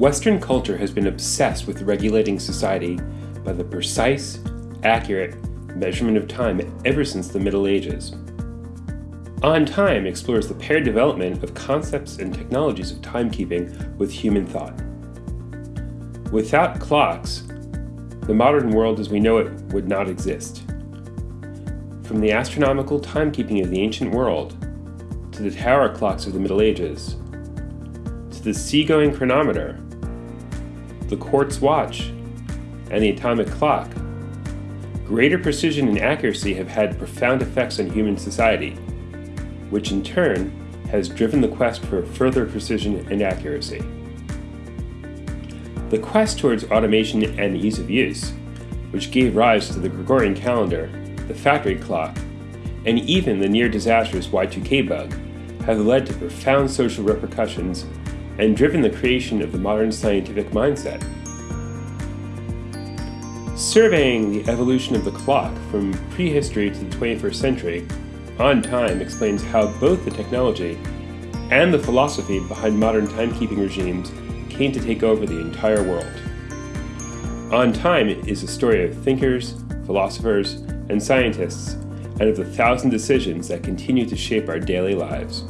Western culture has been obsessed with regulating society by the precise, accurate measurement of time ever since the Middle Ages. On Time explores the paired development of concepts and technologies of timekeeping with human thought. Without clocks, the modern world as we know it would not exist. From the astronomical timekeeping of the ancient world, to the tower clocks of the Middle Ages, to the seagoing chronometer, the quartz watch, and the atomic clock, greater precision and accuracy have had profound effects on human society, which in turn has driven the quest for further precision and accuracy. The quest towards automation and ease of use, which gave rise to the Gregorian calendar, the factory clock, and even the near-disastrous Y2K bug, have led to profound social repercussions and driven the creation of the modern scientific mindset. Surveying the evolution of the clock from prehistory to the 21st century, On Time explains how both the technology and the philosophy behind modern timekeeping regimes came to take over the entire world. On Time is a story of thinkers, philosophers, and scientists, and of the thousand decisions that continue to shape our daily lives.